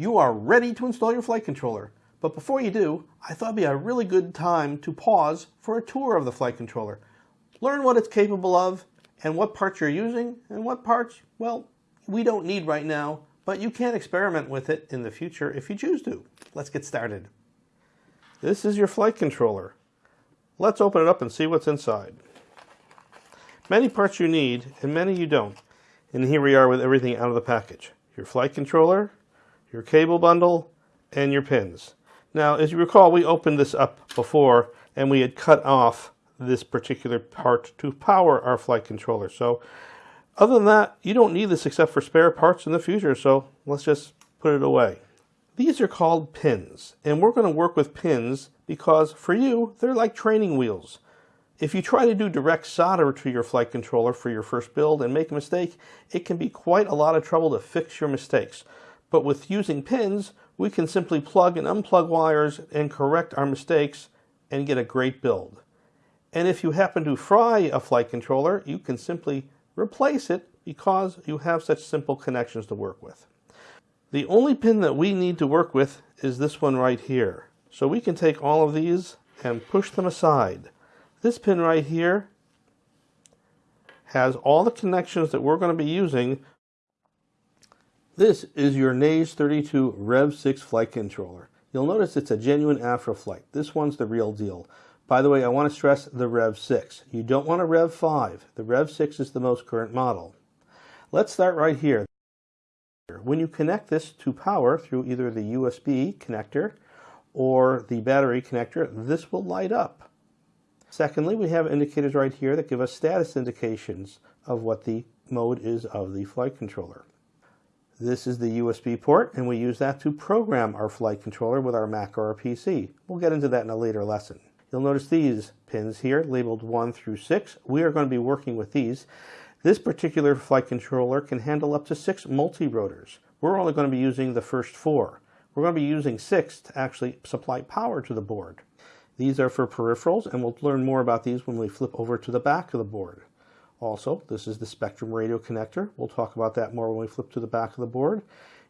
You are ready to install your flight controller. But before you do, I thought it'd be a really good time to pause for a tour of the flight controller. Learn what it's capable of and what parts you're using and what parts, well, we don't need right now, but you can experiment with it in the future if you choose to. Let's get started. This is your flight controller. Let's open it up and see what's inside. Many parts you need and many you don't. And here we are with everything out of the package. Your flight controller, your cable bundle, and your pins. Now, as you recall, we opened this up before and we had cut off this particular part to power our flight controller. So other than that, you don't need this except for spare parts in the future, so let's just put it away. These are called pins, and we're going to work with pins because for you, they're like training wheels. If you try to do direct solder to your flight controller for your first build and make a mistake, it can be quite a lot of trouble to fix your mistakes. But with using pins, we can simply plug and unplug wires and correct our mistakes and get a great build. And if you happen to fry a flight controller, you can simply replace it because you have such simple connections to work with. The only pin that we need to work with is this one right here. So we can take all of these and push them aside. This pin right here has all the connections that we're going to be using. This is your Naze 32 Rev 6 flight controller. You'll notice it's a genuine Afroflight. This one's the real deal. By the way, I want to stress the Rev 6. You don't want a Rev 5. The Rev 6 is the most current model. Let's start right here. When you connect this to power through either the USB connector or the battery connector, this will light up. Secondly, we have indicators right here that give us status indications of what the mode is of the flight controller. This is the USB port, and we use that to program our flight controller with our Mac or our PC. We'll get into that in a later lesson. You'll notice these pins here labeled 1 through 6. We are going to be working with these. This particular flight controller can handle up to 6 multi-rotors. We're only going to be using the first 4. We're going to be using 6 to actually supply power to the board. These are for peripherals, and we'll learn more about these when we flip over to the back of the board. Also, this is the Spektrum radio connector. We'll talk about that more when we flip to the back of the board.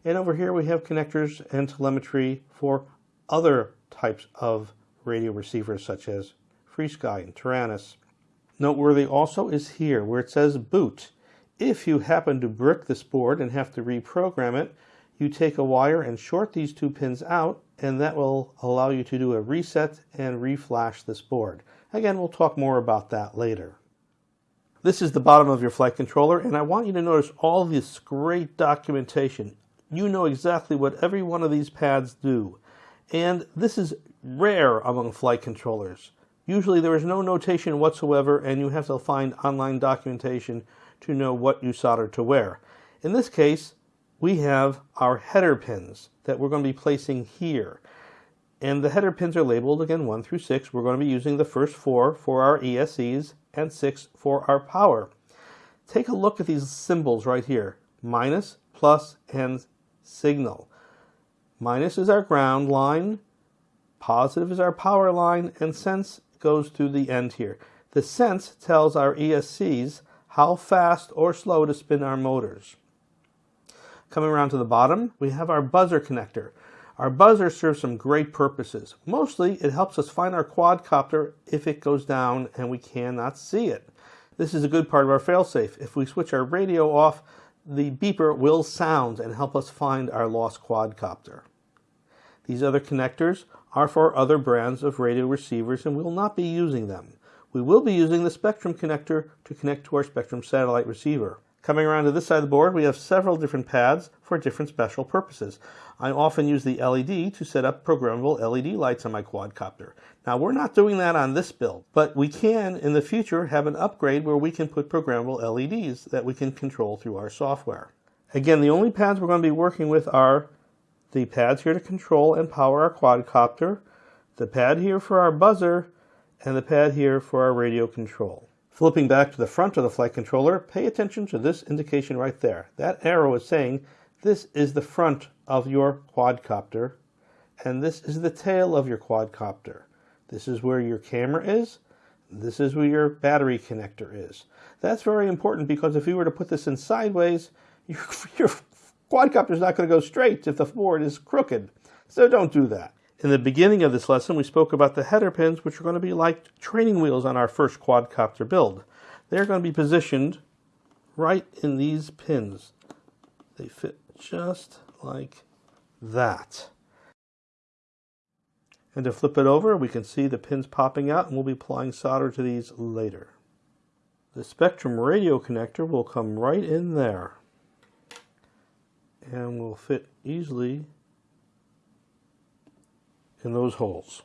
And over here we have connectors and telemetry for other types of radio receivers such as FrSky and Taranis. Noteworthy also is here where it says boot. If you happen to brick this board and have to reprogram it, you take a wire and short these two pins out and that will allow you to do a reset and reflash this board. Again, we'll talk more about that later. This is the bottom of your flight controller and I want you to notice all this great documentation. You know exactly what every one of these pads do. And this is rare among flight controllers. Usually there is no notation whatsoever and you have to find online documentation to know what you solder to where. In this case, we have our header pins that we're going to be placing here. And the header pins are labeled again 1 through 6. We're going to be using the first four for our ESCs and 6 for our power. Take a look at these symbols right here. Minus, plus, and signal. Minus is our ground line. Positive is our power line and sense goes to the end here. The sense tells our ESCs how fast or slow to spin our motors. Coming around to the bottom, we have our buzzer connector. Our buzzer serves some great purposes. Mostly, it helps us find our quadcopter if it goes down and we cannot see it. This is a good part of our failsafe. If we switch our radio off, the beeper will sound and help us find our lost quadcopter. These other connectors are for other brands of radio receivers and we will not be using them. We will be using the Spektrum connector to connect to our Spektrum satellite receiver. Coming around to this side of the board, we have several different pads for different special purposes. I often use the LED to set up programmable LED lights on my quadcopter. Now, we're not doing that on this build, but we can, in the future, have an upgrade where we can put programmable LEDs that we can control through our software. Again, the only pads we're going to be working with are the pads here to control and power our quadcopter, the pad here for our buzzer, and the pad here for our radio control. Flipping back to the front of the flight controller, pay attention to this indication right there. That arrow is saying this is the front of your quadcopter, and this is the tail of your quadcopter. This is where your camera is. This is where your battery connector is. That's very important because if you were to put this in sideways, you're, you're quadcopter's not going to go straight if the board is crooked. So don't do that. In the beginning of this lesson, we spoke about the header pins, which are going to be like training wheels on our first quadcopter build. They're going to be positioned right in these pins. They fit just like that. And to flip it over, we can see the pins popping out and we'll be applying solder to these later. The Spektrum radio connector will come right in there and will fit easily in those holes.